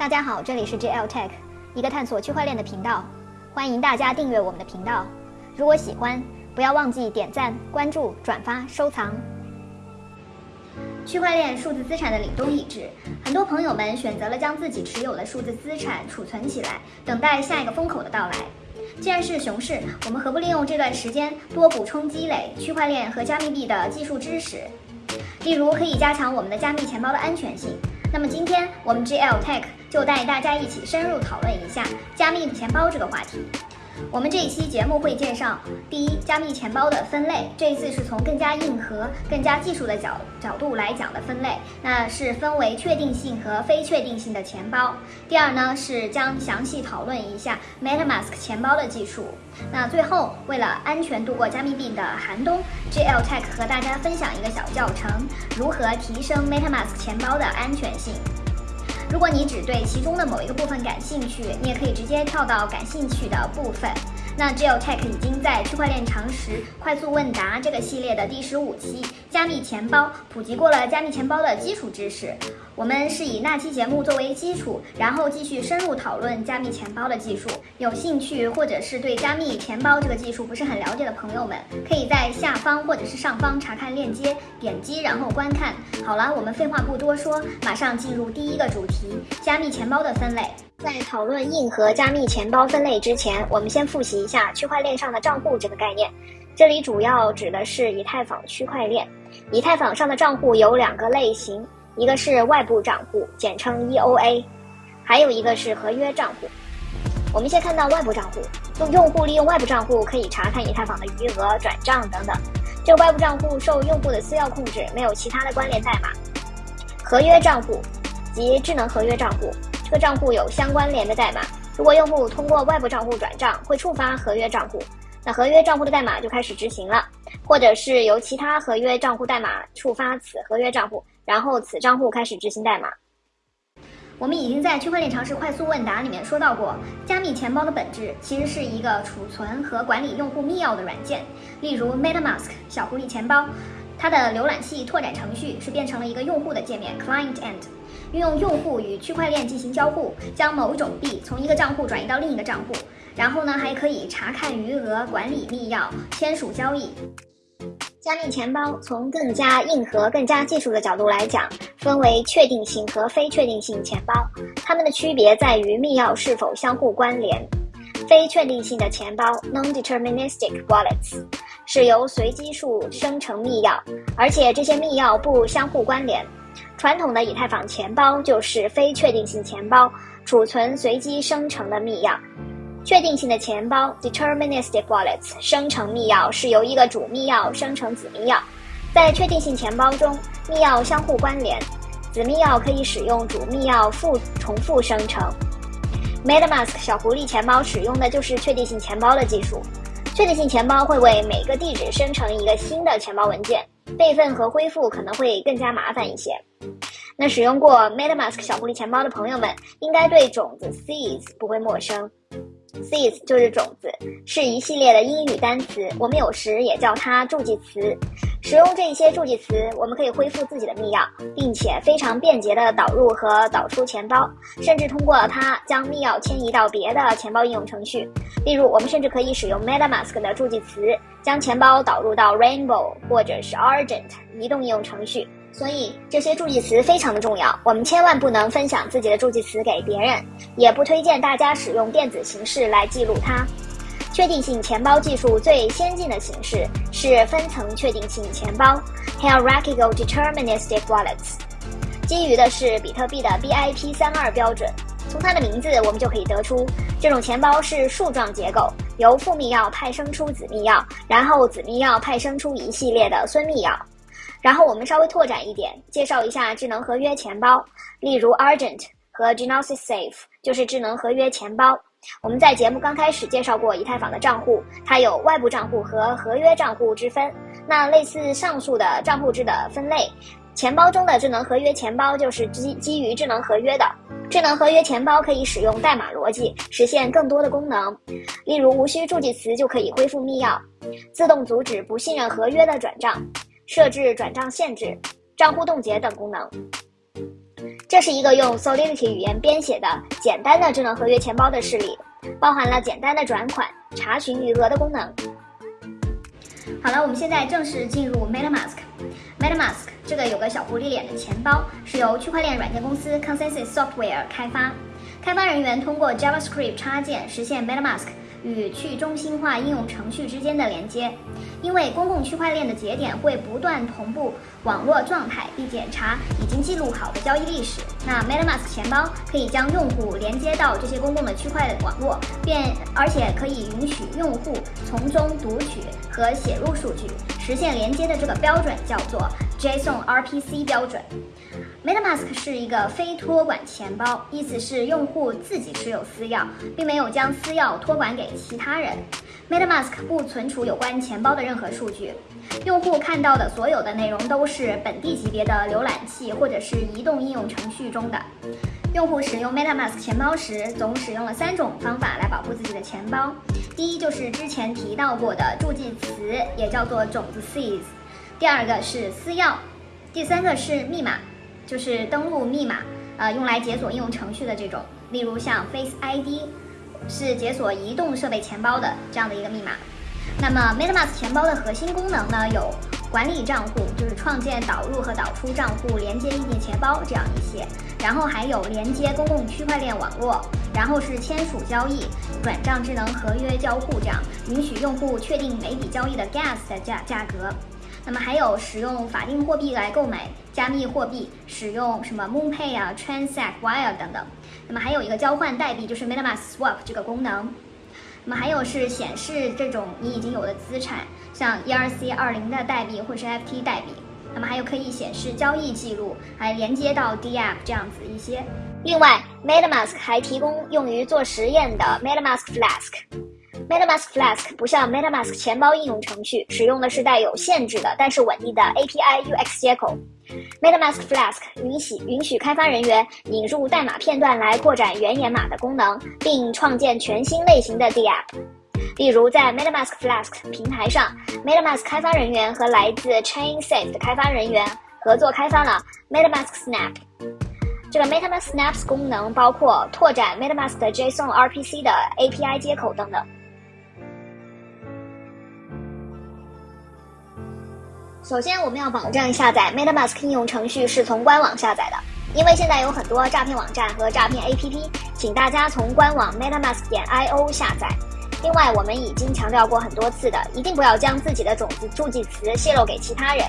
大家好，这里是 JL Tech，一个探索区块链的频道，欢迎大家订阅我们的频道。如果喜欢，不要忘记点赞、关注、转发、收藏。区块链数字资产的凛冬已至，很多朋友们选择了将自己持有的数字资产储存起来，等待下一个风口的到来。既然是熊市，我们何不利用这段时间多补充积累区块链和加密币的技术知识？例如，可以加强我们的加密钱包的安全性。那么今天我们 GL Tech 就带大家一起深入讨论一下加密钱包这个话题。我们这一期节目会介绍第一，加密钱包的分类。这一次是从更加硬核、更加技术的角角度来讲的分类，那是分为确定性和非确定性的钱包。第二呢，是将详细讨论一下 MetaMask 钱包的技术。那最后，为了安全度过加密币的寒冬，GL Tech 和大家分享一个小教程，如何提升 MetaMask 钱包的安全性。如果你只对其中的某一个部分感兴趣，你也可以直接跳到感兴趣的部分。那 GeoTech 已经在区块链常识快速问答这个系列的第十五期加密钱包普及过了加密钱包的基础知识。我们是以那期节目作为基础，然后继续深入讨论加密钱包的技术。有兴趣或者是对加密钱包这个技术不是很了解的朋友们，可以在下方或者是上方查看链接，点击然后观看。好了，我们废话不多说，马上进入第一个主题：加密钱包的分类。在讨论硬核加密钱包分类之前，我们先复习一下区块链上的账户这个概念。这里主要指的是以太坊区块链。以太坊上的账户有两个类型，一个是外部账户，简称 EOA，还有一个是合约账户。我们先看到外部账户，用用户利用外部账户可以查看以太坊的余额、转账等等。这个外部账户受用户的私钥控制，没有其他的关联代码。合约账户及智能合约账户。这个账户有相关联的代码，如果用户通过外部账户转账，会触发合约账户，那合约账户的代码就开始执行了，或者是由其他合约账户代码触发此合约账户，然后此账户开始执行代码。我们已经在区块链常识快速问答里面说到过，加密钱包的本质其实是一个储存和管理用户密钥的软件，例如 MetaMask 小狐狸钱包，它的浏览器拓展程序是变成了一个用户的界面 Client End。运用用户与区块链进行交互，将某种币从一个账户转移到另一个账户，然后呢，还可以查看余额、管理密钥、签署交易。加密钱包从更加硬核、更加技术的角度来讲，分为确定性和非确定性钱包，它们的区别在于密钥是否相互关联。非确定性的钱包 （non-deterministic wallets） 是由随机数生成密钥，而且这些密钥不相互关联。传统的以太坊钱包就是非确定性钱包，储存随机生成的密钥。确定性的钱包 （deterministic wallets） 生成密钥是由一个主密钥生成子密钥。在确定性钱包中，密钥相互关联，子密钥可以使用主密钥复重复生成。MetaMask 小狐狸钱包使用的就是确定性钱包的技术。确定性钱包会为每个地址生成一个新的钱包文件。备份和恢复可能会更加麻烦一些。那使用过 MetaMask 小狐狸钱包的朋友们，应该对种子 Seeds 不会陌生。Seeds 就是种子，是一系列的英语单词，我们有时也叫它助记词。使用这一些助记词，我们可以恢复自己的密钥，并且非常便捷地导入和导出钱包，甚至通过它将密钥迁移到别的钱包应用程序。例如，我们甚至可以使用 MetaMask 的助记词，将钱包导入到 Rainbow 或者是 Argent 移动应用程序。所以这些助记词非常的重要，我们千万不能分享自己的助记词给别人，也不推荐大家使用电子形式来记录它。确定性钱包技术最先进的形式是分层确定性钱包 （Hierarchical Deterministic Wallets），基于的是比特币的 BIP 三二标准。从它的名字我们就可以得出，这种钱包是树状结构，由父密钥派生出子密钥，然后子密钥派生出一系列的孙密钥。然后我们稍微拓展一点，介绍一下智能合约钱包，例如 Argent 和 Genesis Safe 就是智能合约钱包。我们在节目刚开始介绍过以太坊的账户，它有外部账户和合约账户之分。那类似上述的账户制的分类，钱包中的智能合约钱包就是基基于智能合约的。智能合约钱包可以使用代码逻辑实现更多的功能，例如无需助记词就可以恢复密钥，自动阻止不信任合约的转账。设置转账限制、账户冻结等功能。这是一个用 Solidity 语言编写的简单的智能合约钱包的示例，包含了简单的转款、查询余额的功能。好了，我们现在正式进入 MetaMask。MetaMask 这个有个小狐狸脸的钱包是由区块链软件公司 Consensus Software 开发，开发人员通过 JavaScript 插件实现 MetaMask。与去中心化应用程序之间的连接，因为公共区块链的节点会不断同步网络状态并检查已经记录好的交易历史。那 MetaMask 钱包可以将用户连接到这些公共的区块网络，便而且可以允许用户从中读取和写入数据，实现连接的这个标准叫做 JSON RPC 标准。MetaMask 是一个非托管钱包，意思是用户自己持有私钥，并没有将私钥托管给其他人。MetaMask 不存储有关钱包的任何数据，用户看到的所有的内容都是本地级别的浏览器或者是移动应用程序中的。用户使用 MetaMask 钱包时，总使用了三种方法来保护自己的钱包。第一就是之前提到过的助记词，也叫做种子 seeds。第二个是私钥，第三个是密码。就是登录密码，呃，用来解锁应用程序的这种，例如像 Face ID，是解锁移动设备钱包的这样的一个密码。那么 MetaMask 钱包的核心功能呢，有管理账户，就是创建、导入和导出账户，连接硬件钱包这样一些。然后还有连接公共区块链网络，然后是签署交易、转账智能合约交互，这样允许用户确定每笔交易的 Gas 的价价格。那么还有使用法定货币来购买加密货币，使用什么 MoonPay 啊、Transact Wire 等等。那么还有一个交换代币，就是 MetaMask Swap 这个功能。那么还有是显示这种你已经有的资产，像 ERC 二零的代币或是 FT 代币。那么还有可以显示交易记录，还连接到 DApp 这样子一些。另外，MetaMask 还提供用于做实验的 MetaMask Flask。MetaMask Flask 不像 MetaMask 钱包应用程序，使用的是带有限制的但是稳定的 API UX 接口。MetaMask Flask 允许允许开发人员引入代码片段来扩展原源码的功能，并创建全新类型的 DApp。例如，在 MetaMask Flask 平台上，MetaMask 开发人员和来自 ChainSafe 的开发人员合作开发了 MetaMask Snap。这个 MetaMask Snaps 功能包括拓展 MetaMask 的 JSON RPC 的 API 接口等等。首先，我们要保证下载 MetaMask 应用程序是从官网下载的，因为现在有很多诈骗网站和诈骗 APP，请大家从官网 MetaMask 点 IO 下载。另外，我们已经强调过很多次的，一定不要将自己的种子助记词泄露给其他人。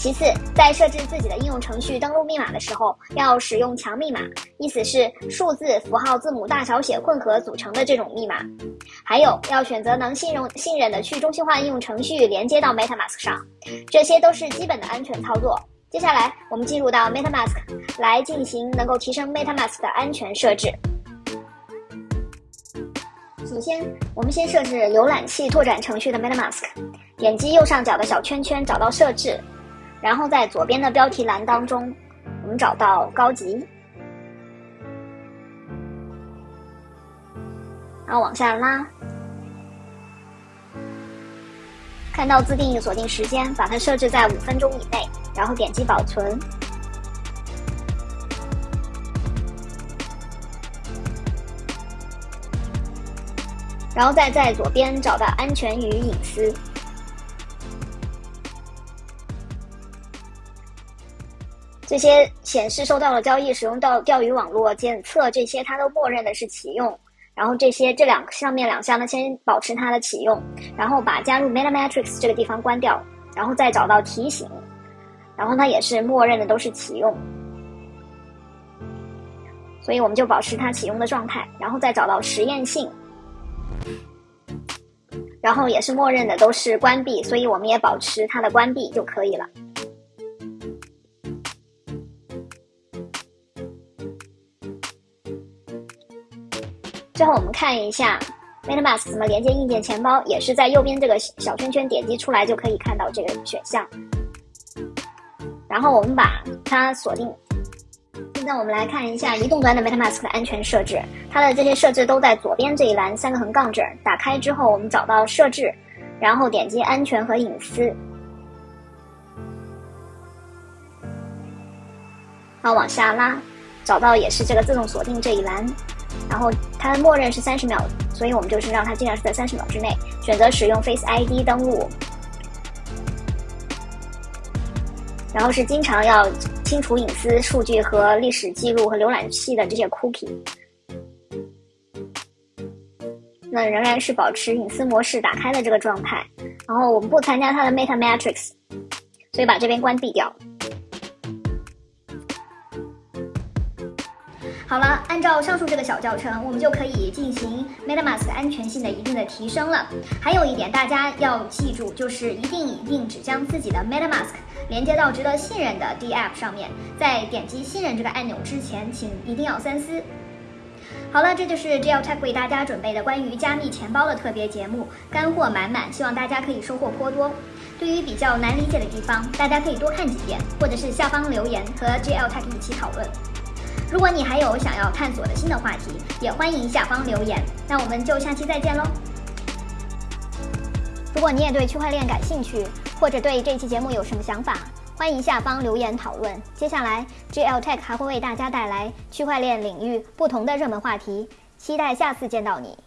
其次，在设置自己的应用程序登录密码的时候，要使用强密码，意思是数字、符号、字母大小写混合组成的这种密码。还有，要选择能信任信任的去中心化应用程序连接到 MetaMask 上，这些都是基本的安全操作。接下来，我们进入到 MetaMask 来进行能够提升 MetaMask 的安全设置。首先，我们先设置浏览器拓展程序的 MetaMask，点击右上角的小圈圈，找到设置。然后在左边的标题栏当中，我们找到高级，然后往下拉，看到自定义锁定时间，把它设置在五分钟以内，然后点击保存，然后再在左边找到安全与隐私。这些显示收到了交易，使用到钓鱼网络检测，这些它都默认的是启用。然后这些这两上面两项呢，先保持它的启用，然后把加入 MetaMatrix 这个地方关掉，然后再找到提醒，然后它也是默认的都是启用，所以我们就保持它启用的状态，然后再找到实验性，然后也是默认的都是关闭，所以我们也保持它的关闭就可以了。最后我们看一下 MetaMask 怎么连接硬件钱包，也是在右边这个小圈圈点击出来就可以看到这个选项。然后我们把它锁定。现在我们来看一下移动端的 MetaMask 的安全设置，它的这些设置都在左边这一栏三个横杠这儿。打开之后，我们找到设置，然后点击安全和隐私。好往下拉，找到也是这个自动锁定这一栏，然后它的默认是三十秒，所以我们就是让它尽量是在三十秒之内。选择使用 Face ID 登录，然后是经常要清除隐私数据和历史记录和浏览器的这些 cookie。那仍然是保持隐私模式打开的这个状态，然后我们不参加它的 Meta Matrix，所以把这边关闭掉。好了，按照上述这个小教程，我们就可以进行 MetaMask 安全性的一定的提升了。还有一点大家要记住，就是一定一定只将自己的 MetaMask 连接到值得信任的 D App 上面，在点击信任这个按钮之前，请一定要三思。好了，这就是 GLTech 为大家准备的关于加密钱包的特别节目，干货满满，希望大家可以收获颇多。对于比较难理解的地方，大家可以多看几遍，或者是下方留言和 GLTech 一起讨论。如果你还有想要探索的新的话题，也欢迎下方留言。那我们就下期再见喽！如果你也对区块链感兴趣，或者对这期节目有什么想法，欢迎下方留言讨论。接下来，GLTech 还会为大家带来区块链领域不同的热门话题，期待下次见到你。